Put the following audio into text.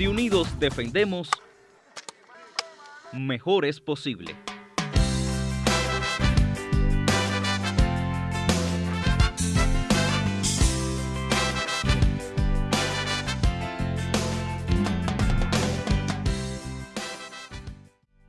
Si unidos defendemos, mejor es posible.